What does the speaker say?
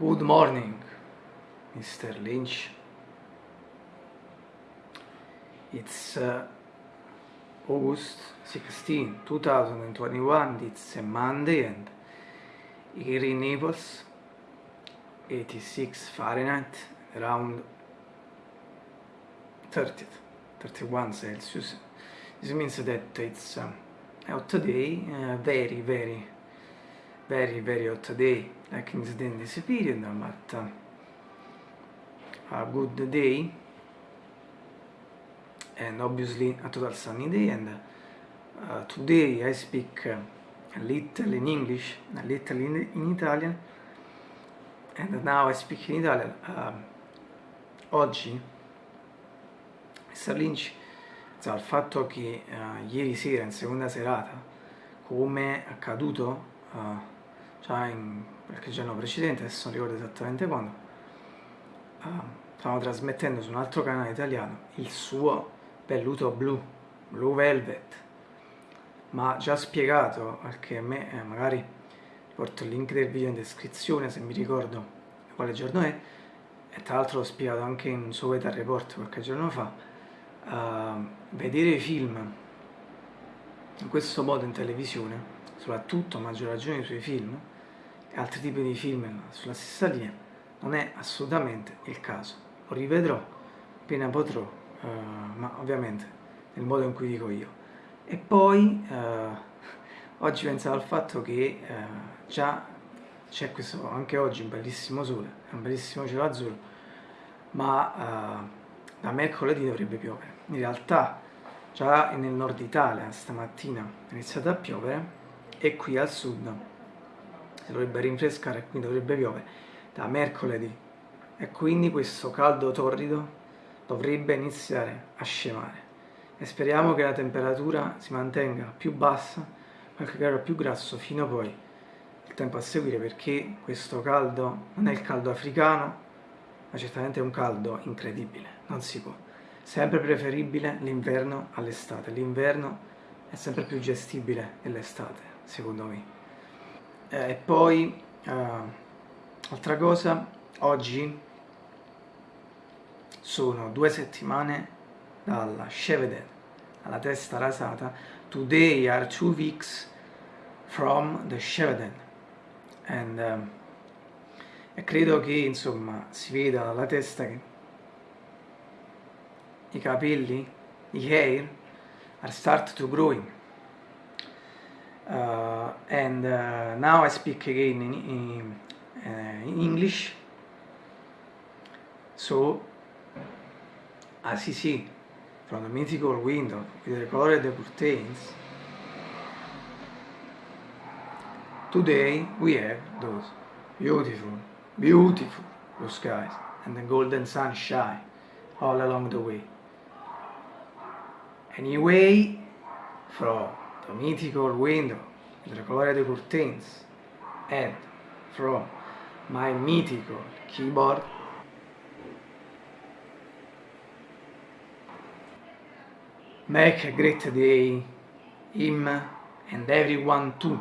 Good morning, Mr. Lynch. It's uh, August 16, 2021. It's a Monday and here in Naples, 86 Fahrenheit, around 30, 31 Celsius. This means that it's um, out today, uh, very, very very, very hot day, like in this period, but uh, a good day, and obviously a total sunny day. And uh, today I speak uh, a little in English, a little in, in Italian, and now I speak in Italian. Um, oggi, Mr. Lynch cioè, il fatto che uh, ieri sera in seconda serata come accaduto uh, già in qualche giorno precedente adesso non ricordo esattamente quando. Uh, stavamo trasmettendo su un altro canale italiano il suo velluto blu Blue Velvet. Ma già spiegato perché a me eh, magari porto il link del video in descrizione se mi ricordo quale giorno è. E tra l'altro l'ho spiegato anche in un suo weather report qualche giorno fa. Uh, vedere i film in questo modo in televisione, soprattutto a maggior ragione i suoi film e altri tipi di film sulla stessa linea, non è assolutamente il caso. Lo rivedrò appena potrò, uh, ma ovviamente nel modo in cui dico io. E poi uh, oggi pensavo al fatto che uh, già c'è questo, anche oggi un bellissimo sole, un bellissimo cielo azzurro, ma da mercoledì dovrebbe piovere. In realtà già nel nord Italia stamattina è iniziato a piovere e qui al sud si dovrebbe rinfrescare e quindi dovrebbe piovere da mercoledì. E quindi questo caldo torrido dovrebbe iniziare a scemare. E speriamo che la temperatura si mantenga più bassa qualche grado più grasso fino poi il tempo a seguire perché questo caldo non è il caldo africano ma certamente è un caldo incredibile, non si può. Sempre preferibile l'inverno all'estate, l'inverno è sempre più gestibile dell'estate, secondo me. Eh, e poi, uh, altra cosa, oggi sono due settimane dalla Sheveden, alla testa rasata, today are two weeks from the Sheveden. And, um, e credo che insomma si veda dalla testa che i capelli, i hair are start to growing uh, and uh, now I speak again in, in, uh, in English so as you see from the mythical window with the color of the curtains today we have those beautiful Beautiful blue skies and the golden sunshine all along the way. Anyway, from the mythical window the colored curtains and from my mythical keyboard Make a great day, him and everyone too.